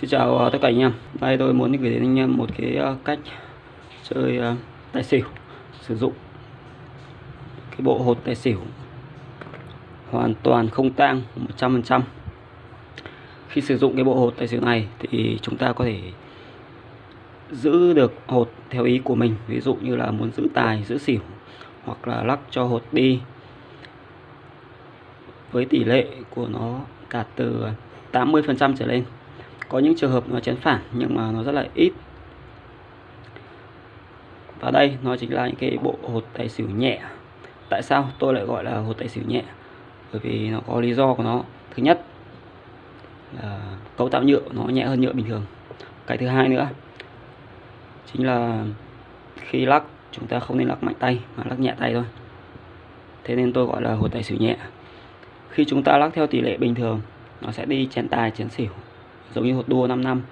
Xin chào à, tất cả anh em. Đây tôi muốn gửi đến anh em một cái à, cách chơi à, tài xỉu Sử dụng. Cái bộ hột tài xỉu Hoàn toàn không tang 100% Khi sử dụng cái bộ hột tài xỉu này Thì chúng ta có thể giữ được hột theo ý của mình. Ví dụ như là muốn giữ tài, giữ xỉu Hoặc là lắc cho hột đi. Với tỷ lệ của nó cả từ 80% trở lên có những trường hợp nó chén phản, nhưng mà nó rất là ít. Và đây, nó chính là những cái bộ hột tài xỉu nhẹ. Tại sao tôi lại gọi là hột tài xỉu nhẹ? Bởi vì nó có lý do của nó. Thứ nhất, là cấu tạo nhựa nó nhẹ hơn nhựa bình thường. Cái thứ hai nữa, chính là khi lắc, chúng ta không nên lắc mạnh tay, mà lắc nhẹ tay thôi. Thế nên tôi gọi là hột tài xỉu nhẹ. Khi chúng ta lắc theo tỷ lệ bình thường, nó sẽ đi chén tài, chén xỉu giống như hột đua 5 năm.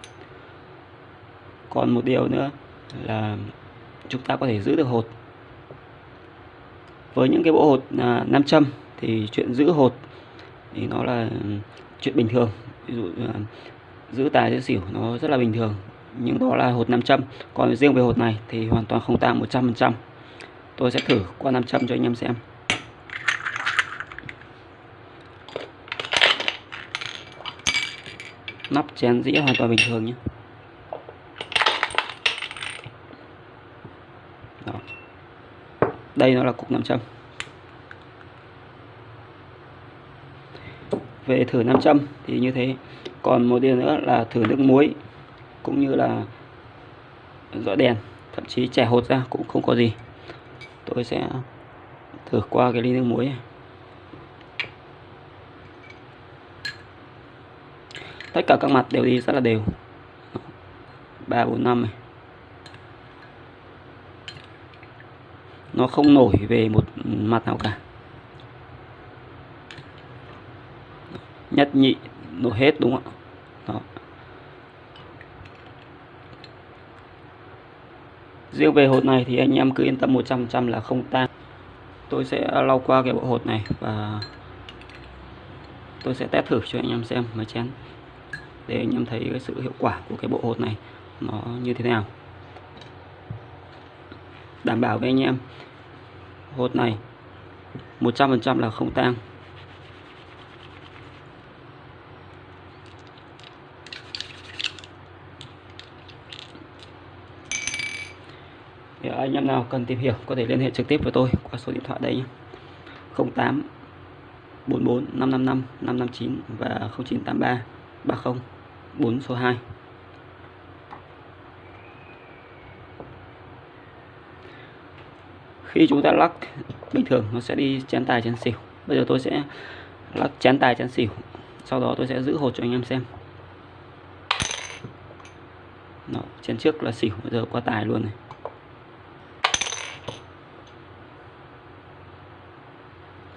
Còn một điều nữa là chúng ta có thể giữ được hột. Với những cái bộ hột à, nam châm thì chuyện giữ hột thì nó là chuyện bình thường. Ví dụ giữ tài giữ xỉu nó rất là bình thường. Nhưng đó là hột nam châm. Còn riêng về hột này thì hoàn toàn không tăng 100% tôi sẽ thử qua nam châm cho anh em xem. Nắp chén dĩa hoàn toàn bình thường nhé. Đó. đây nó là cục nam châm. Về thử nam châm thì như thế. Còn một điều nữa là thử nước muối cũng như là dọi đèn, thậm chí trẻ hột ra cũng không có gì. Tôi sẽ thử qua cái ly nước muối này. Tất cả các mặt đều đi rất là đều. Ba, bốn, năm này. Nó không nổi về một mặt nào cả. Nhất nhị, nổi hết đúng không ạ? Đó. riêng về hột này thì anh em cứ yên tâm 100% là không tan. Tôi sẽ lau qua cái bộ hột này và tôi sẽ test thử cho anh em xem mà chén để anh em thấy cái sự hiệu quả của cái bộ hột này nó như thế nào? Đảm bảo với anh em, hột này 100% là không tang. Thì anh em nào cần tìm hiểu có thể liên hệ trực tiếp với tôi qua số điện thoại đây nhé. 08 44 555 559 và 0983 30 4 số 2 khi chúng ta lắc bình thường nó sẽ đi chén tài chén xỉu. Bây giờ tôi sẽ lắc chén tài chén xỉu sau đó tôi sẽ giữ hột cho anh em xem. Đó, chén trước là xỉu bây giờ qua tài luôn này.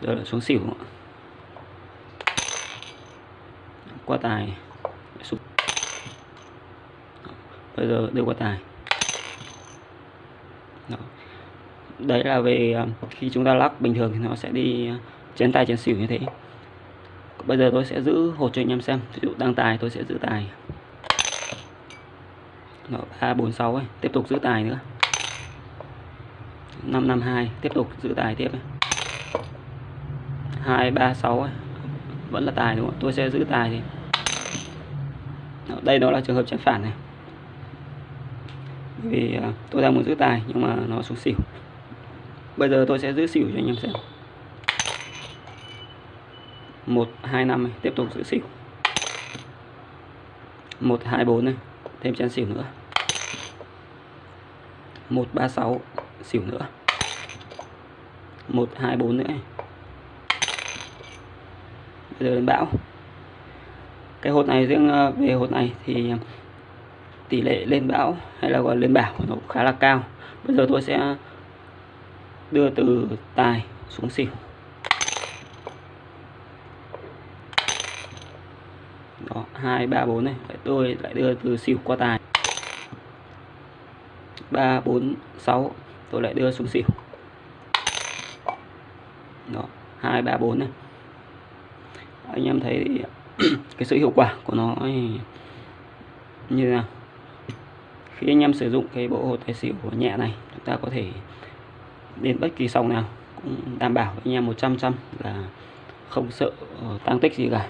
Giờ là xuống xỉu qua tài xuống bây giờ đều qua tài. Đó. đấy là về ờ, khi chúng ta lắc bình thường thì nó sẽ đi ờ, chén tài chén xỉu như thế. Bây giờ tôi sẽ giữ hột cho anh em xem. Ví dụ đang tài tôi sẽ giữ tài. Ba, bốn, sáu ấy. Tiếp tục giữ tài nữa. Năm năm, hai. Tiếp tục giữ tài tiếp hai, ba, sáu vẫn là tài đúng không tôi sẽ giữ tài thì. Đây đó là trường hợp chén phản này vì à, tôi đang muốn giữ tài nhưng mà nó xuống xỉu. Bây giờ tôi sẽ giữ xỉu cho anh em xem. Một, hai, năm này, tiếp tục giữ xỉu. Một, hai, bốn này, thêm chén xỉu nữa. Một, ba, sáu, xỉu nữa. Một, hai, bốn nữa này. bây giờ đến bão. Cái hột này riêng à, về hột này thì à, tỷ lệ lên bão hay là gọi lên bảo nó khá là cao. Bây giờ tôi sẽ đưa từ tài xuống xỉu. Đó, hai, ba, bốn này. Tôi lại đưa từ xỉu qua tài. Ba, bốn, sáu. Tôi lại đưa xuống xỉu. Đó, hai, ba, bốn này. Anh em thấy cái sự hiệu quả của nó như thế nào? Khi anh em sử dụng cái bộ hột tài xỉu nhẹ này, chúng ta có thể đến bất kỳ sòng nào cũng đảm bảo anh em 100 trăm là không sợ ờ, tăng tích gì cả.